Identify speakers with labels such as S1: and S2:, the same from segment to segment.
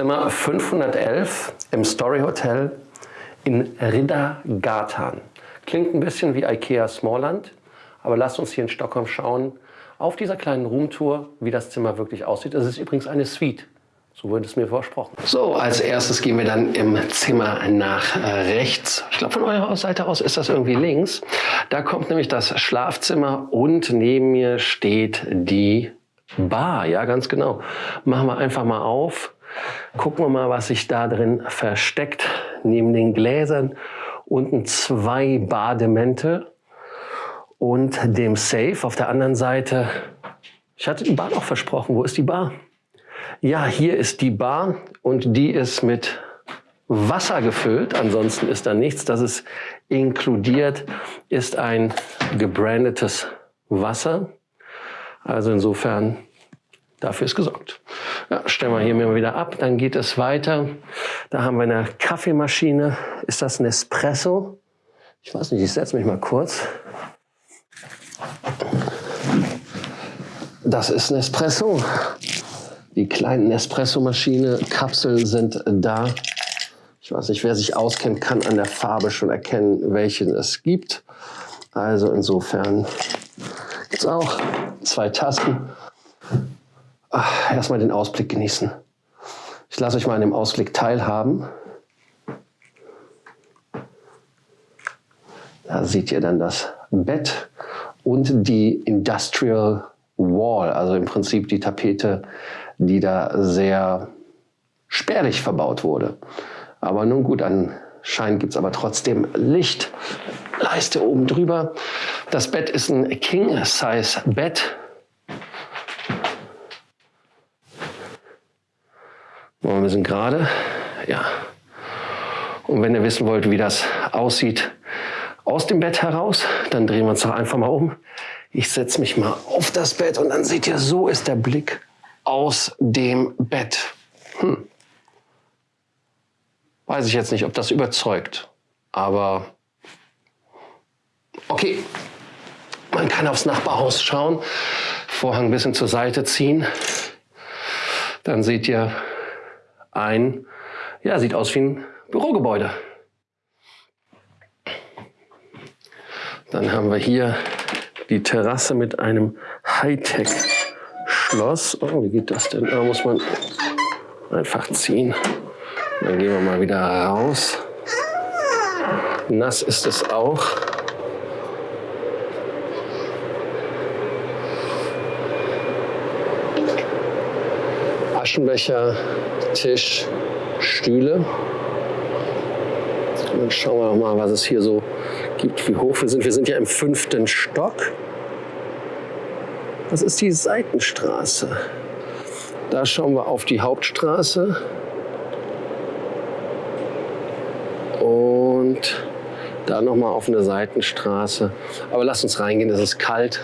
S1: Zimmer 511 im Story Hotel in Riddargatan. Klingt ein bisschen wie Ikea Smallland, aber lasst uns hier in Stockholm schauen, auf dieser kleinen Roomtour, wie das Zimmer wirklich aussieht. Es ist übrigens eine Suite. So wurde es mir versprochen. So, als erstes gehen wir dann im Zimmer nach äh, rechts. Ich glaube, von eurer Seite aus ist das irgendwie links. Da kommt nämlich das Schlafzimmer und neben mir steht die Bar. Ja, ganz genau. Machen wir einfach mal auf. Gucken wir mal, was sich da drin versteckt. Neben den Gläsern unten zwei Bademente und dem Safe auf der anderen Seite. Ich hatte die Bar noch versprochen. Wo ist die Bar? Ja, hier ist die Bar und die ist mit Wasser gefüllt. Ansonsten ist da nichts. Das ist inkludiert, ist ein gebrandetes Wasser. Also insofern, dafür ist gesorgt. Ja, stellen wir hier mal wieder ab, dann geht es weiter. Da haben wir eine Kaffeemaschine. Ist das ein Espresso? Ich weiß nicht, ich setze mich mal kurz. Das ist ein Espresso. Die kleinen Espresso-Maschine-Kapseln sind da. Ich weiß nicht, wer sich auskennt, kann an der Farbe schon erkennen, welchen es gibt. Also insofern gibt es auch zwei Tasten. Ach, erstmal den Ausblick genießen. Ich lasse euch mal an dem Ausblick teilhaben. Da seht ihr dann das Bett und die Industrial Wall, also im Prinzip die Tapete, die da sehr spärlich verbaut wurde. Aber nun gut, anscheinend gibt es aber trotzdem Lichtleiste oben drüber. Das Bett ist ein King-Size-Bett. Wir ein gerade. Ja. Und wenn ihr wissen wollt, wie das aussieht aus dem Bett heraus, dann drehen wir uns doch einfach mal um. Ich setze mich mal auf das Bett und dann seht ihr, so ist der Blick aus dem Bett. Hm. Weiß ich jetzt nicht, ob das überzeugt, aber okay. Man kann aufs Nachbarhaus schauen, Vorhang ein bisschen zur Seite ziehen. Dann seht ihr ein, ja, sieht aus wie ein Bürogebäude. Dann haben wir hier die Terrasse mit einem Hightech-Schloss. Oh, wie geht das denn? Da muss man einfach ziehen. Dann gehen wir mal wieder raus. Nass ist es auch. Aschenbecher, Tisch, Stühle. Dann schauen wir noch mal, was es hier so gibt, wie hoch wir sind. Wir sind ja im fünften Stock. Das ist die Seitenstraße. Da schauen wir auf die Hauptstraße. Und da nochmal auf eine Seitenstraße. Aber lass uns reingehen, es ist kalt.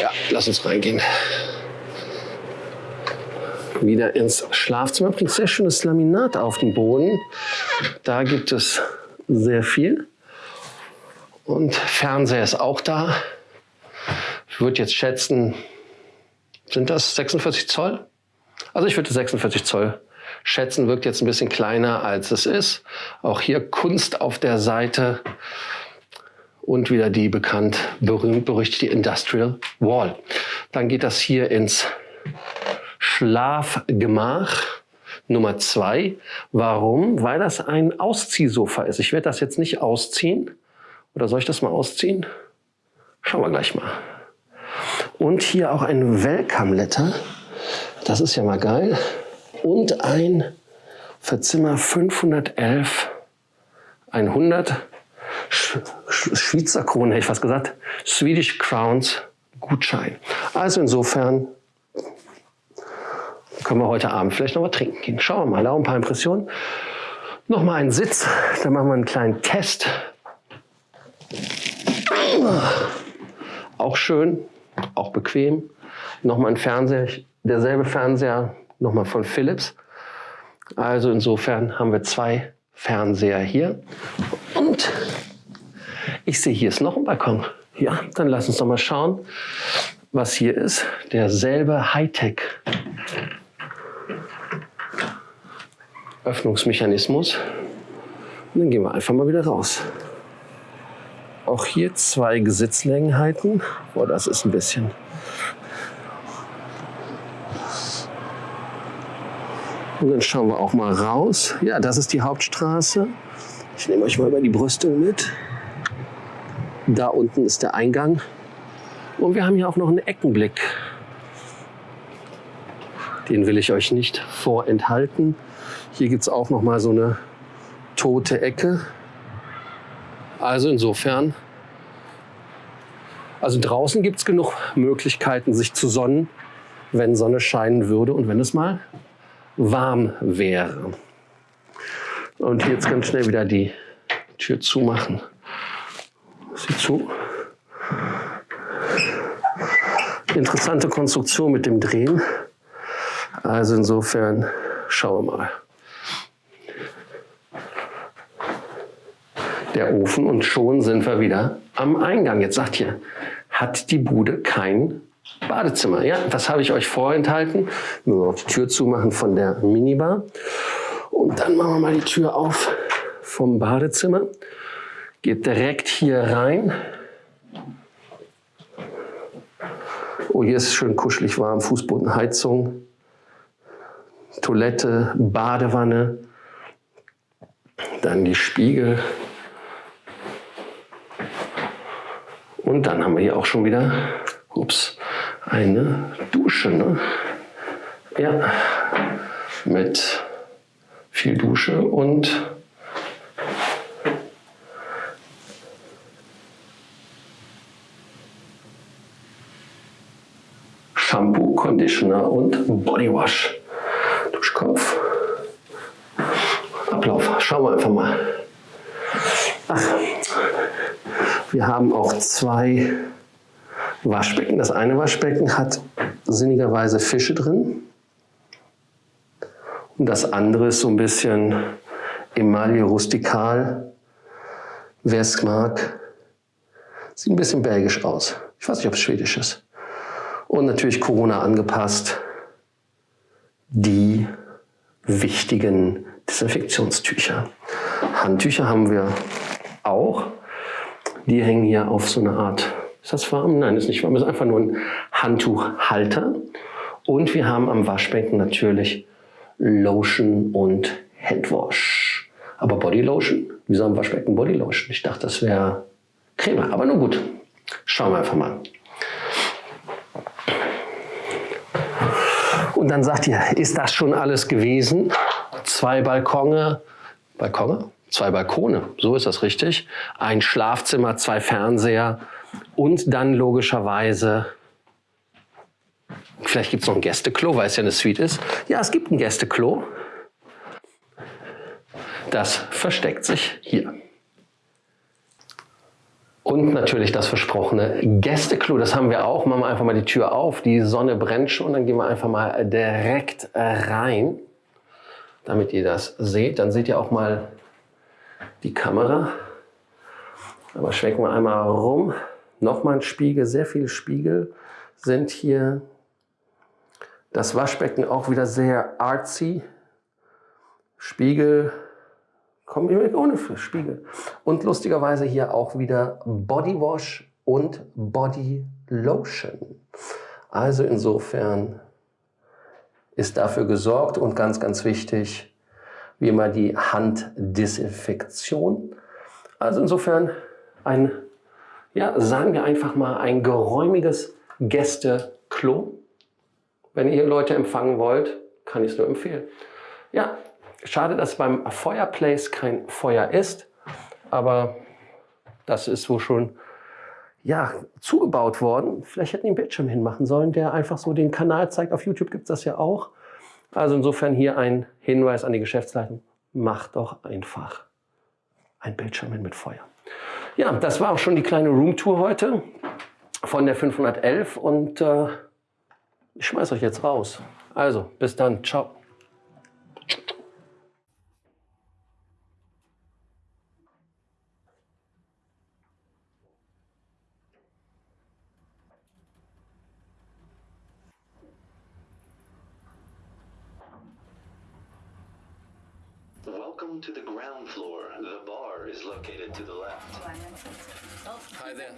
S1: Ja, lass uns reingehen. Wieder ins Schlafzimmer. Bringt sehr schönes Laminat auf den Boden. Da gibt es sehr viel. Und Fernseher ist auch da. Ich würde jetzt schätzen, sind das 46 Zoll? Also ich würde 46 Zoll schätzen, wirkt jetzt ein bisschen kleiner als es ist. Auch hier Kunst auf der Seite und wieder die bekannt berühmt berüchtigte Industrial Wall. Dann geht das hier ins Schlafgemach Nummer zwei. Warum? Weil das ein Ausziehsofa ist. Ich werde das jetzt nicht ausziehen. Oder soll ich das mal ausziehen? Schauen wir gleich mal. Und hier auch ein Welcome Letter. Das ist ja mal geil und ein für Zimmer 511 100 Sch Schweizer Kronen, hätte ich fast gesagt, Swedish Crowns Gutschein. Also insofern können wir heute Abend vielleicht noch mal trinken gehen. Schauen wir mal, auch ein paar Impressionen. Noch mal einen Sitz, dann machen wir einen kleinen Test. Auch schön, auch bequem. Noch mal ein Fernseher, derselbe Fernseher nochmal von Philips. Also insofern haben wir zwei Fernseher hier. Und ich sehe, hier ist noch ein Balkon. Ja, dann lass uns doch mal schauen, was hier ist. Derselbe Hightech Öffnungsmechanismus. Und dann gehen wir einfach mal wieder raus. Auch hier zwei Gesitzlängenheiten. Boah, das ist ein bisschen. Und dann schauen wir auch mal raus. Ja, das ist die Hauptstraße. Ich nehme euch mal über die Brüstung mit. Da unten ist der Eingang. Und wir haben hier auch noch einen Eckenblick. Den will ich euch nicht vorenthalten. Hier gibt es auch noch mal so eine tote Ecke. Also insofern, also draußen gibt es genug Möglichkeiten, sich zu sonnen, wenn Sonne scheinen würde und wenn es mal warm wäre. Und jetzt ganz schnell wieder die Tür zumachen. Sie zu. Interessante Konstruktion mit dem Drehen. Also insofern schauen wir mal. Der Ofen und schon sind wir wieder am Eingang. Jetzt sagt ihr, hat die Bude kein Badezimmer? Ja, das habe ich euch vorenthalten. Wir noch die Tür zumachen von der Minibar. Und dann machen wir mal die Tür auf vom Badezimmer. Geht direkt hier rein. Oh, hier ist schön kuschelig warm, Fußbodenheizung, Toilette, Badewanne, dann die Spiegel. Und dann haben wir hier auch schon wieder ups, eine Dusche. Ne? Ja, mit viel Dusche und Shampoo, Conditioner und Bodywash. Duschkopf. Ablauf. Schauen wir einfach mal. Ach, wir haben auch zwei Waschbecken. Das eine Waschbecken hat sinnigerweise Fische drin. Und das andere ist so ein bisschen Emaille rustikal. Wer es mag, sieht ein bisschen belgisch aus. Ich weiß nicht, ob es schwedisch ist. Und natürlich Corona angepasst. Die wichtigen Desinfektionstücher. Handtücher haben wir auch. Die hängen hier auf so eine Art, ist das warm? Nein, ist nicht warm, ist einfach nur ein Handtuchhalter. Und wir haben am Waschbecken natürlich Lotion und Handwash. Aber Bodylotion? Wieso am Waschbecken Bodylotion? Ich dachte, das wäre Creme. Aber nun gut, schauen wir einfach mal. Und dann sagt ihr, ist das schon alles gewesen? Zwei Balkone, Balkone? Zwei Balkone, so ist das richtig. Ein Schlafzimmer, zwei Fernseher und dann logischerweise Vielleicht gibt es noch ein Gästeklo, weil es ja eine Suite ist. Ja, es gibt ein Gästeklo. Das versteckt sich hier. Und natürlich das versprochene Gästeklo, das haben wir auch. Machen wir einfach mal die Tür auf. Die Sonne brennt schon, dann gehen wir einfach mal direkt rein, damit ihr das seht. Dann seht ihr auch mal die Kamera. Aber schwenken wir einmal rum. Nochmal ein Spiegel, sehr viele Spiegel sind hier das Waschbecken auch wieder sehr artsy. Spiegel, kommen wir ohne Spiegel. Und lustigerweise hier auch wieder Bodywash und Body Lotion. Also insofern ist dafür gesorgt und ganz, ganz wichtig, wie immer die Handdesinfektion. Also insofern ein, ja, sagen wir einfach mal ein geräumiges Gästeklo. Wenn ihr Leute empfangen wollt, kann ich es nur empfehlen. Ja, schade, dass beim Fireplace kein Feuer ist, aber das ist wohl schon ja, zugebaut worden. Vielleicht hätten die einen Bildschirm hinmachen sollen, der einfach so den Kanal zeigt. Auf YouTube gibt es das ja auch. Also insofern hier ein Hinweis an die Geschäftsleitung. Macht doch einfach ein Bildschirm hin mit Feuer. Ja, das war auch schon die kleine Roomtour heute von der 511 und äh, ich schmeiß euch jetzt raus. Also, bis dann. Ciao.
S2: Welcome to the ground floor. The bar is located to the left.
S1: Hi there.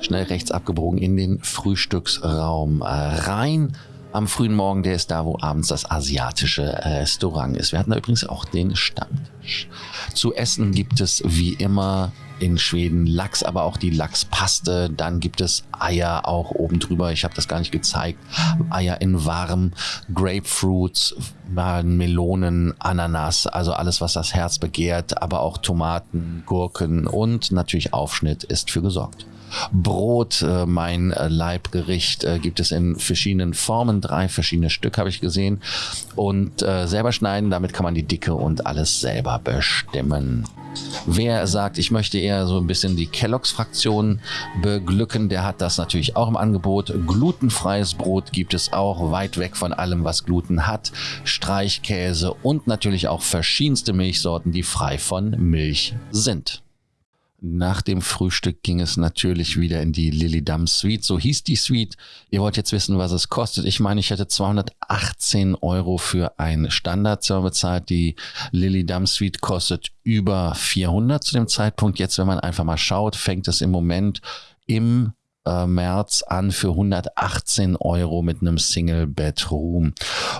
S3: Schnell rechts abgebogen in den Frühstücksraum äh, rein. Am frühen Morgen, der ist da, wo abends das asiatische Restaurant ist. Wir hatten da übrigens auch den Stammtisch. Zu essen gibt es wie immer in Schweden Lachs, aber auch die Lachspaste. Dann gibt es Eier auch oben drüber. Ich habe das gar nicht gezeigt. Eier in warm, Grapefruits, Melonen, Ananas, also alles, was das Herz begehrt, aber auch Tomaten, Gurken und natürlich Aufschnitt ist für gesorgt. Brot, äh, mein äh, Leibgericht, äh, gibt es in verschiedenen Formen. Drei verschiedene Stück habe ich gesehen. Und selber schneiden, damit kann man die Dicke und alles selber bestimmen. Wer sagt, ich möchte eher so ein bisschen die Kelloggs-Fraktion beglücken, der hat das natürlich auch im Angebot. Glutenfreies Brot gibt es auch, weit weg von allem, was Gluten hat. Streichkäse und natürlich auch verschiedenste Milchsorten, die frei von Milch sind. Nach dem Frühstück ging es natürlich wieder in die Lily Dam Suite. So hieß die Suite. Ihr wollt jetzt wissen, was es kostet. Ich meine, ich hätte 218 Euro für ein Standardzimmer bezahlt. Die Lily Dam Suite kostet über 400 zu dem Zeitpunkt. Jetzt, wenn man einfach mal schaut, fängt es im Moment im äh, März an für 118 Euro mit einem Single Bedroom.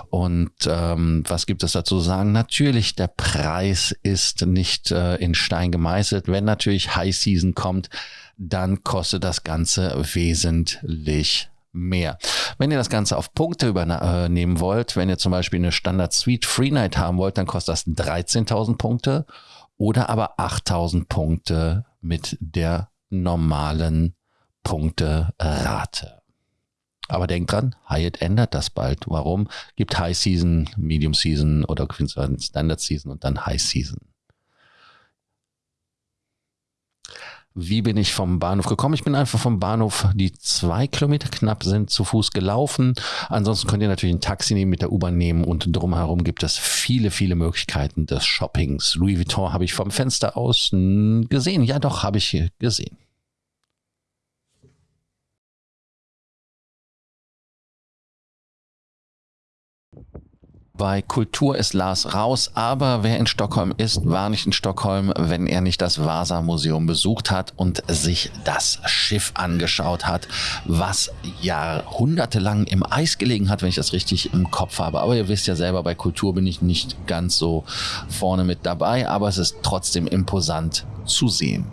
S3: Und ähm, was gibt es dazu zu sagen? Natürlich, der Preis ist nicht äh, in Stein gemeißelt. Wenn natürlich High Season kommt, dann kostet das Ganze wesentlich mehr. Wenn ihr das Ganze auf Punkte übernehmen äh, wollt, wenn ihr zum Beispiel eine Standard Suite Free Night haben wollt, dann kostet das 13.000 Punkte oder aber 8.000 Punkte mit der normalen Punkte Rate. Aber denkt dran, Hyatt ändert das bald. Warum? Gibt High Season, Medium Season oder Standard Season und dann High Season. Wie bin ich vom Bahnhof gekommen? Ich bin einfach vom Bahnhof, die zwei Kilometer knapp sind, zu Fuß gelaufen. Ansonsten könnt ihr natürlich ein Taxi nehmen, mit der U-Bahn nehmen und drumherum gibt es viele, viele Möglichkeiten des Shoppings. Louis Vuitton habe ich vom Fenster aus gesehen. Ja, doch, habe ich gesehen. Bei Kultur ist Lars raus, aber wer in Stockholm ist, war nicht in Stockholm, wenn er nicht das Vasa-Museum besucht hat und sich das Schiff angeschaut hat, was jahrhundertelang im Eis gelegen hat, wenn ich das richtig im Kopf habe. Aber ihr wisst ja selber, bei Kultur bin ich nicht ganz so vorne mit dabei, aber es ist trotzdem imposant zu sehen.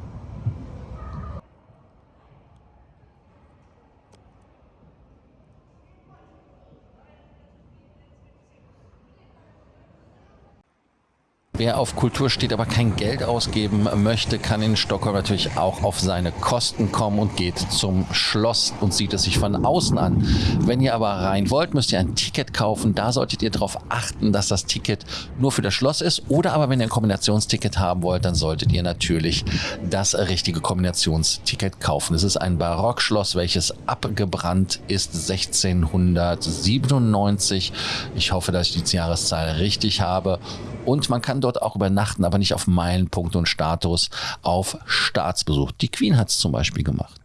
S3: Wer auf Kultur steht, aber kein Geld ausgeben möchte, kann in Stockholm natürlich auch auf seine Kosten kommen und geht zum Schloss und sieht es sich von außen an. Wenn ihr aber rein wollt, müsst ihr ein Ticket kaufen. Da solltet ihr darauf achten, dass das Ticket nur für das Schloss ist. Oder aber wenn ihr ein Kombinationsticket haben wollt, dann solltet ihr natürlich das richtige Kombinationsticket kaufen. Es ist ein Barockschloss, welches abgebrannt ist 1697. Ich hoffe, dass ich die Jahreszahl richtig habe. Und man kann dort auch übernachten, aber nicht auf Meilenpunkt und Status, auf Staatsbesuch. Die Queen hat es zum Beispiel gemacht.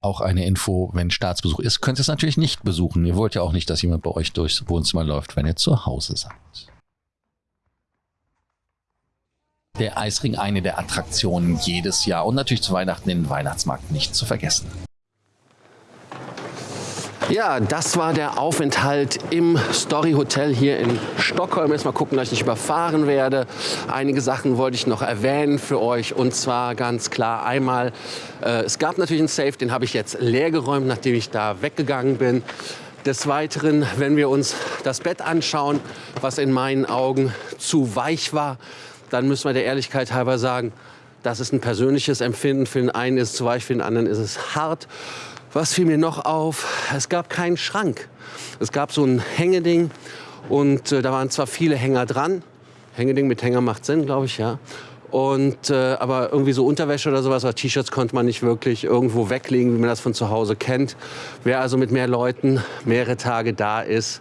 S3: Auch eine Info, wenn Staatsbesuch ist, könnt ihr es natürlich nicht besuchen. Ihr wollt ja auch nicht, dass jemand bei euch durchs Wohnzimmer läuft, wenn ihr zu Hause seid. Der Eisring eine der Attraktionen jedes Jahr und natürlich zu Weihnachten den Weihnachtsmarkt nicht zu vergessen.
S1: Ja, das war der Aufenthalt im Story Hotel hier in Stockholm. Erstmal gucken, dass ich nicht überfahren werde. Einige Sachen wollte ich noch erwähnen für euch. Und zwar ganz klar einmal, äh, es gab natürlich einen Safe, den habe ich jetzt leer geräumt, nachdem ich da weggegangen bin. Des Weiteren, wenn wir uns das Bett anschauen, was in meinen Augen zu weich war, dann müssen wir der Ehrlichkeit halber sagen, das ist ein persönliches Empfinden. Für den einen ist es zu weich, für den anderen ist es hart. Was fiel mir noch auf? Es gab keinen Schrank. Es gab so ein Hängeding und äh, da waren zwar viele Hänger dran. Hängeding mit Hänger macht Sinn, glaube ich, ja. Und, äh, aber irgendwie so Unterwäsche oder sowas T-Shirts konnte man nicht wirklich irgendwo weglegen, wie man das von zu Hause kennt. Wer also mit mehr Leuten mehrere Tage da ist,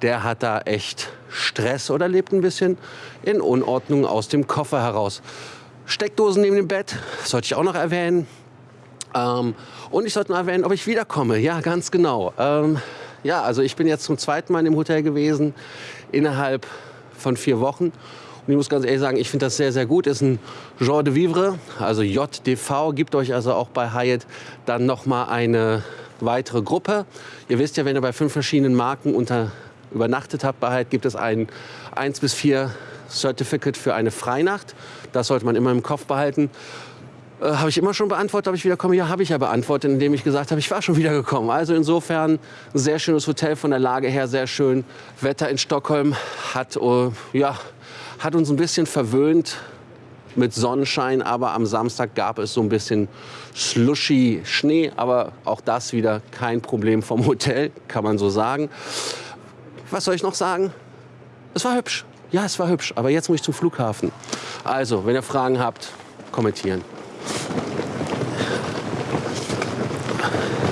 S1: der hat da echt Stress oder lebt ein bisschen in Unordnung aus dem Koffer heraus. Steckdosen neben dem Bett, sollte ich auch noch erwähnen. Ähm, und ich sollte noch erwähnen, ob ich wiederkomme. Ja, ganz genau. Ähm, ja, also ich bin jetzt zum zweiten Mal dem Hotel gewesen, innerhalb von vier Wochen. Und ich muss ganz ehrlich sagen, ich finde das sehr, sehr gut. Ist ein Genre de Vivre, also JDV, gibt euch also auch bei Hyatt dann nochmal eine weitere Gruppe. Ihr wisst ja, wenn ihr bei fünf verschiedenen Marken unter, übernachtet habt bei Hyatt, gibt es ein 1 bis 4 Certificate für eine Freinacht. Das sollte man immer im Kopf behalten. Äh, habe ich immer schon beantwortet, ob ich wiederkomme? Ja, habe ich ja beantwortet, indem ich gesagt habe, ich war schon wieder gekommen. Also insofern ein sehr schönes Hotel von der Lage her, sehr schön. Wetter in Stockholm hat, äh, ja, hat uns ein bisschen verwöhnt mit Sonnenschein, aber am Samstag gab es so ein bisschen slushy Schnee, aber auch das wieder kein Problem vom Hotel, kann man so sagen. Was soll ich noch sagen? Es war hübsch. Ja, es war hübsch, aber jetzt muss ich zum Flughafen. Also, wenn ihr Fragen habt, kommentieren. どうも。